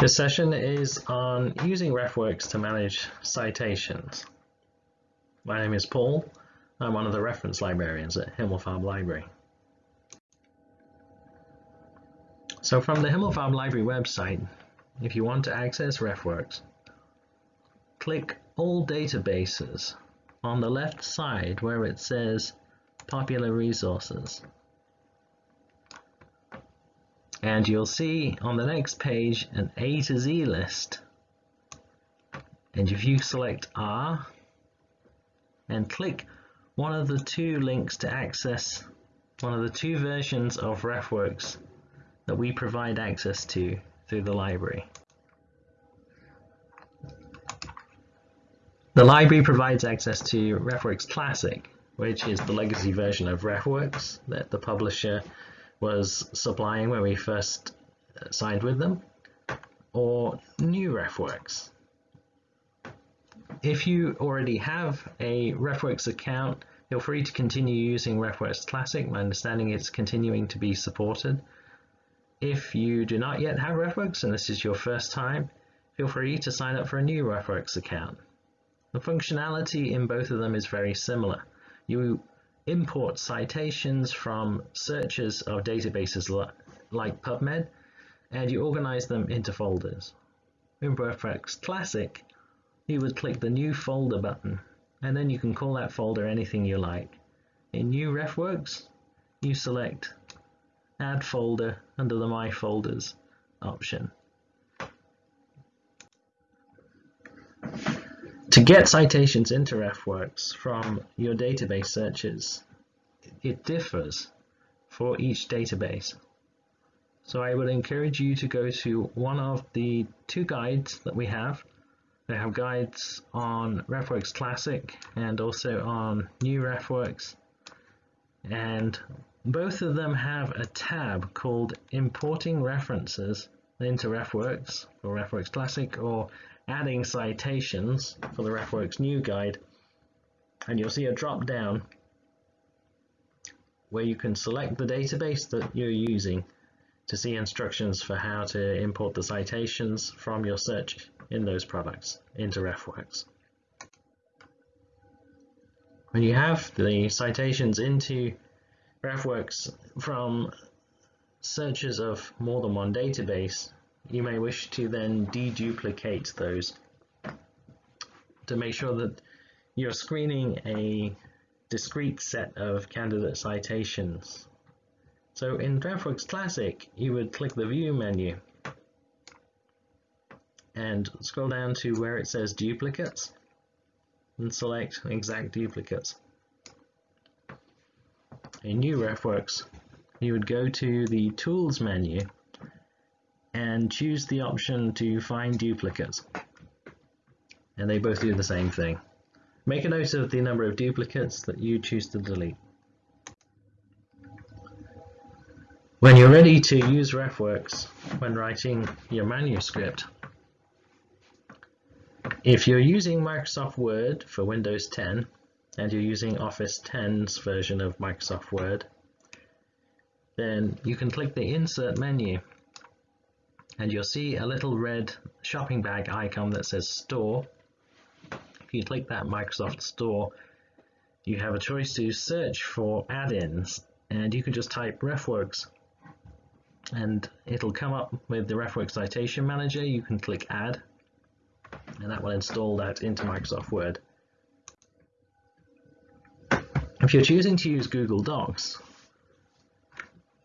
This session is on using RefWorks to manage citations. My name is Paul. I'm one of the reference librarians at Himmelfarb Library. So from the Himmelfarb Library website, if you want to access RefWorks, click All Databases on the left side where it says Popular Resources and you'll see on the next page an A to Z list and if you select R and click one of the two links to access one of the two versions of RefWorks that we provide access to through the library. The library provides access to RefWorks Classic, which is the legacy version of RefWorks that the publisher was supplying when we first uh, signed with them, or new RefWorks. If you already have a RefWorks account, feel free to continue using RefWorks Classic. My understanding it's continuing to be supported. If you do not yet have RefWorks and this is your first time, feel free to sign up for a new RefWorks account. The functionality in both of them is very similar. You import citations from searches of databases like PubMed, and you organize them into folders. In RefWorks Classic, you would click the New Folder button, and then you can call that folder anything you like. In New RefWorks, you select Add Folder under the My Folders option. To get citations into RefWorks from your database searches, it differs for each database. So I would encourage you to go to one of the two guides that we have. They have guides on RefWorks Classic and also on New RefWorks. And both of them have a tab called Importing References into RefWorks or RefWorks Classic or adding citations for the RefWorks new guide and you'll see a drop down where you can select the database that you're using to see instructions for how to import the citations from your search in those products into RefWorks. When you have the citations into RefWorks from searches of more than one database, you may wish to then deduplicate those to make sure that you're screening a discrete set of candidate citations. So in RefWorks Classic, you would click the View menu and scroll down to where it says Duplicates and select Exact Duplicates. In New RefWorks, you would go to the Tools menu and choose the option to find duplicates. And they both do the same thing. Make a note of the number of duplicates that you choose to delete. When you're ready to use RefWorks when writing your manuscript, if you're using Microsoft Word for Windows 10 and you're using Office 10's version of Microsoft Word, then you can click the Insert menu and you'll see a little red shopping bag icon that says Store. If you click that Microsoft Store, you have a choice to search for add-ins and you can just type RefWorks and it'll come up with the RefWorks Citation Manager. You can click Add and that will install that into Microsoft Word. If you're choosing to use Google Docs,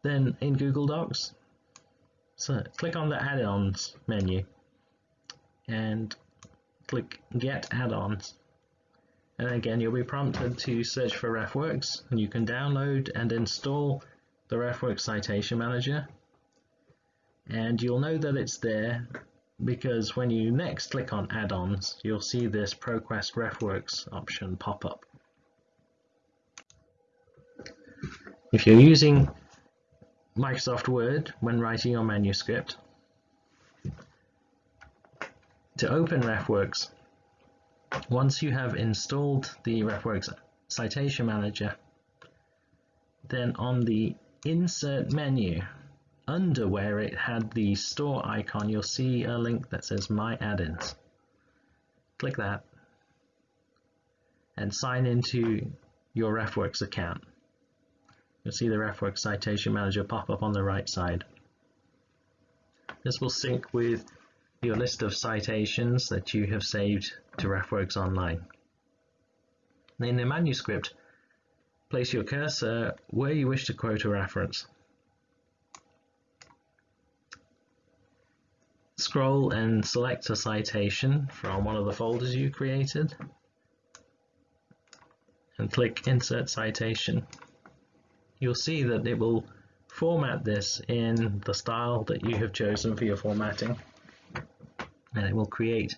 then in Google Docs, so click on the add-ons menu and click get add-ons and again you'll be prompted to search for RefWorks and you can download and install the RefWorks Citation Manager and you'll know that it's there because when you next click on add-ons you'll see this ProQuest RefWorks option pop up. If you're using Microsoft Word when writing your manuscript. To open RefWorks, once you have installed the RefWorks Citation Manager, then on the Insert menu under where it had the store icon, you'll see a link that says My Add-ins. Click that and sign into your RefWorks account. You'll see the RefWorks Citation Manager pop up on the right side. This will sync with your list of citations that you have saved to RefWorks Online. In the manuscript, place your cursor where you wish to quote a reference. Scroll and select a citation from one of the folders you created and click Insert Citation. You'll see that it will format this in the style that you have chosen for your formatting and it will create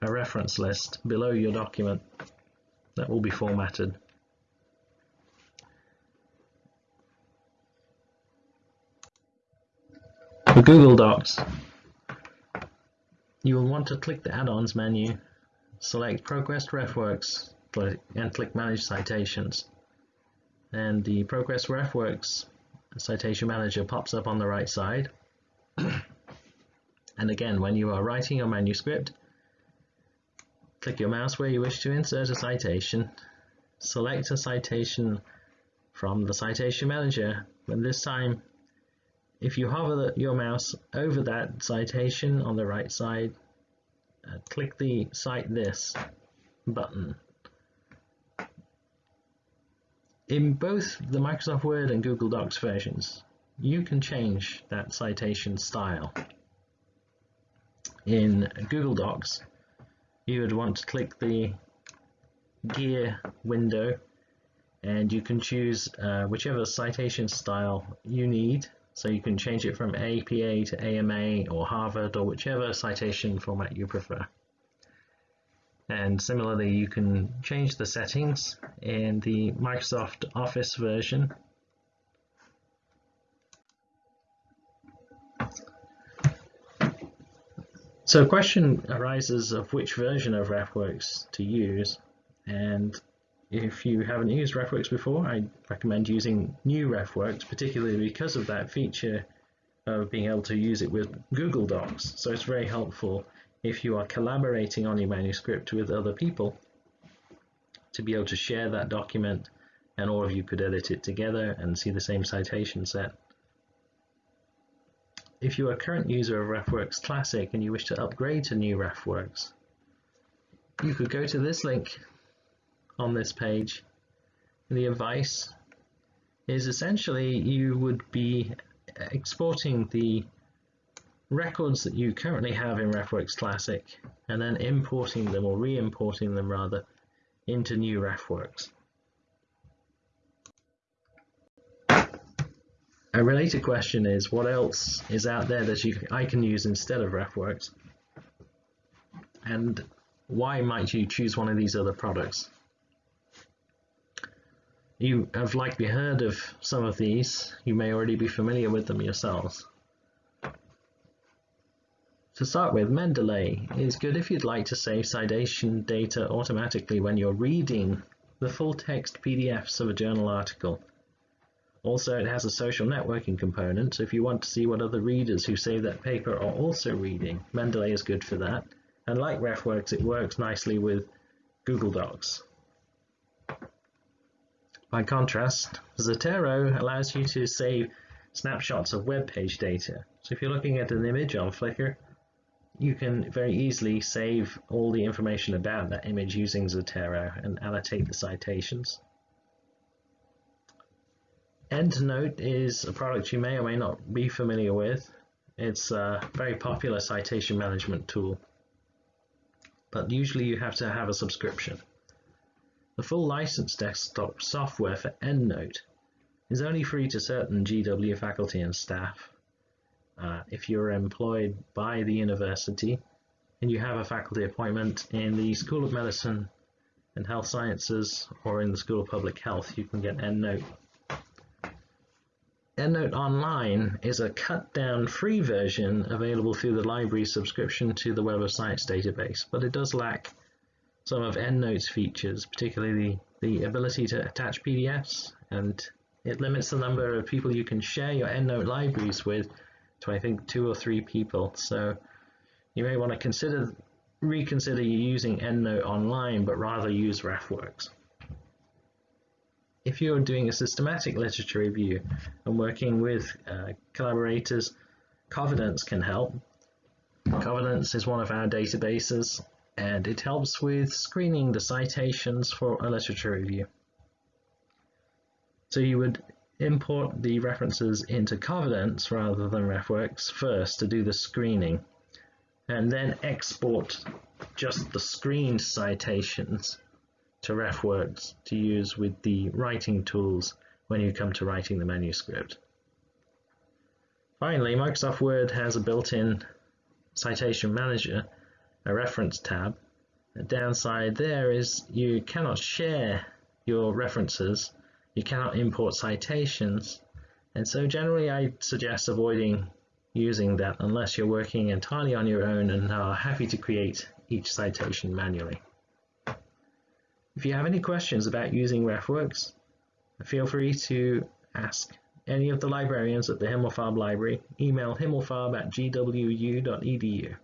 a reference list below your document that will be formatted. For Google Docs, you will want to click the add-ons menu, select ProQuest RefWorks and click Manage Citations. And the ProQuest RefWorks Citation Manager pops up on the right side. and again, when you are writing your manuscript, Click your mouse where you wish to insert a citation. Select a citation from the Citation Manager, and this time, if you hover the, your mouse over that citation on the right side, uh, click the Cite This button. In both the Microsoft Word and Google Docs versions, you can change that citation style. In Google Docs, you would want to click the gear window and you can choose uh, whichever citation style you need so you can change it from APA to AMA or Harvard or whichever citation format you prefer and similarly you can change the settings in the Microsoft Office version. So a question arises of which version of RefWorks to use. And if you haven't used RefWorks before I recommend using new RefWorks particularly because of that feature of being able to use it with Google Docs. So it's very helpful if you are collaborating on your manuscript with other people to be able to share that document and all of you could edit it together and see the same citation set if you are a current user of RefWorks Classic and you wish to upgrade to new RefWorks, you could go to this link on this page. The advice is essentially you would be exporting the records that you currently have in RefWorks Classic and then importing them or re-importing them rather into new RefWorks. A related question is what else is out there that you, I can use instead of RefWorks? And why might you choose one of these other products? You have likely heard of some of these. You may already be familiar with them yourselves. To start with, Mendeley is good if you'd like to save citation data automatically when you're reading the full text PDFs of a journal article. Also, it has a social networking component, so if you want to see what other readers who save that paper are also reading, Mendeley is good for that. And like RefWorks, it works nicely with Google Docs. By contrast, Zotero allows you to save snapshots of web page data. So if you're looking at an image on Flickr, you can very easily save all the information about that image using Zotero and annotate the citations. EndNote is a product you may or may not be familiar with. It's a very popular citation management tool, but usually you have to have a subscription. The full licensed desktop software for EndNote is only free to certain GW faculty and staff. Uh, if you're employed by the university and you have a faculty appointment in the School of Medicine and Health Sciences or in the School of Public Health, you can get EndNote. EndNote Online is a cut-down free version available through the library subscription to the Web of Science database, but it does lack some of EndNote's features, particularly the ability to attach PDFs and It limits the number of people you can share your EndNote libraries with to I think two or three people. So you may want to consider reconsider using EndNote online, but rather use RefWorks. If you're doing a systematic literature review and working with uh, collaborators, Covidence can help. Covidence is one of our databases and it helps with screening the citations for a literature review. So you would import the references into Covidence rather than RefWorks first to do the screening and then export just the screened citations to RefWorks to use with the writing tools when you come to writing the manuscript. Finally, Microsoft Word has a built-in citation manager, a reference tab. The downside there is you cannot share your references, you cannot import citations, and so generally I suggest avoiding using that unless you're working entirely on your own and are happy to create each citation manually. If you have any questions about using RefWorks, feel free to ask any of the librarians at the Himmelfarb Library. Email himmelfarb at gwu.edu.